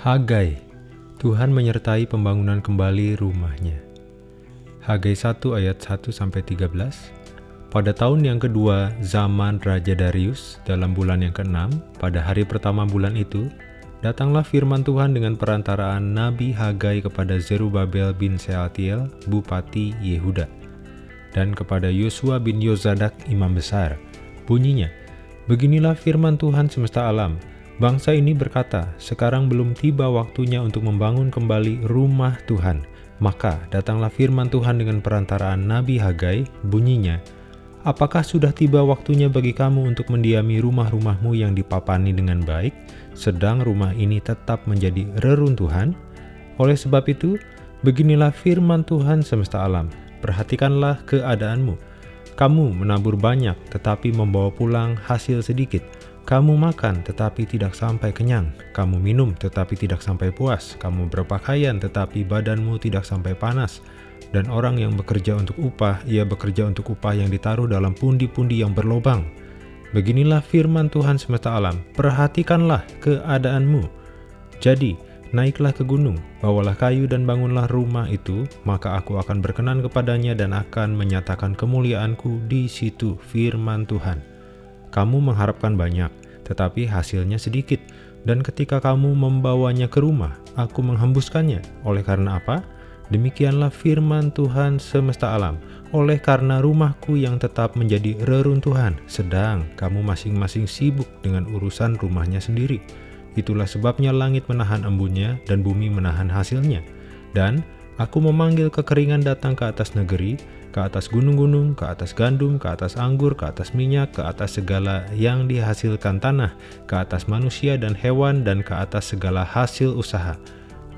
Hagai, Tuhan menyertai pembangunan kembali rumahnya. Hagai 1 ayat 1-13 Pada tahun yang kedua zaman Raja Darius, dalam bulan yang keenam, pada hari pertama bulan itu, datanglah firman Tuhan dengan perantaraan Nabi Hagai kepada Zerubabel bin Sealtiel, Bupati Yehuda, dan kepada Yosua bin Yozadak, Imam Besar. Bunyinya, Beginilah firman Tuhan semesta alam, Bangsa ini berkata, sekarang belum tiba waktunya untuk membangun kembali rumah Tuhan. Maka datanglah firman Tuhan dengan perantaraan Nabi Hagai, bunyinya, Apakah sudah tiba waktunya bagi kamu untuk mendiami rumah-rumahmu yang dipapani dengan baik, sedang rumah ini tetap menjadi reruntuhan? Oleh sebab itu, beginilah firman Tuhan semesta alam, perhatikanlah keadaanmu. Kamu menabur banyak, tetapi membawa pulang hasil sedikit kamu makan tetapi tidak sampai kenyang, kamu minum tetapi tidak sampai puas, kamu berpakaian tetapi badanmu tidak sampai panas, dan orang yang bekerja untuk upah, ia bekerja untuk upah yang ditaruh dalam pundi-pundi yang berlobang. Beginilah firman Tuhan semesta alam, perhatikanlah keadaanmu. Jadi, naiklah ke gunung, bawalah kayu dan bangunlah rumah itu, maka aku akan berkenan kepadanya dan akan menyatakan kemuliaanku di situ, firman Tuhan. Kamu mengharapkan banyak, tetapi hasilnya sedikit. Dan ketika kamu membawanya ke rumah, aku menghembuskannya. Oleh karena apa? Demikianlah firman Tuhan semesta alam. Oleh karena rumahku yang tetap menjadi reruntuhan, sedang kamu masing-masing sibuk dengan urusan rumahnya sendiri. Itulah sebabnya langit menahan embunnya dan bumi menahan hasilnya. Dan aku memanggil kekeringan datang ke atas negeri, ke atas gunung-gunung, ke atas gandum, ke atas anggur, ke atas minyak, ke atas segala yang dihasilkan tanah, ke atas manusia dan hewan, dan ke atas segala hasil usaha.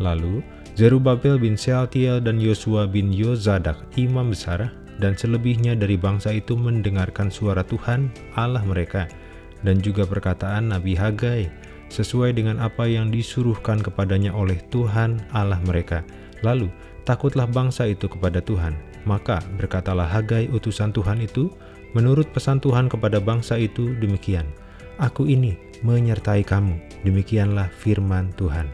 Lalu, Zerubabel bin Sealtiel dan Yosua bin Yozadak, imam besar, dan selebihnya dari bangsa itu mendengarkan suara Tuhan, Allah mereka, dan juga perkataan Nabi Hagai, sesuai dengan apa yang disuruhkan kepadanya oleh Tuhan Allah mereka. Lalu, takutlah bangsa itu kepada Tuhan, maka berkatalah Hagai utusan Tuhan itu, menurut pesan Tuhan kepada bangsa itu demikian, Aku ini menyertai kamu, demikianlah firman Tuhan.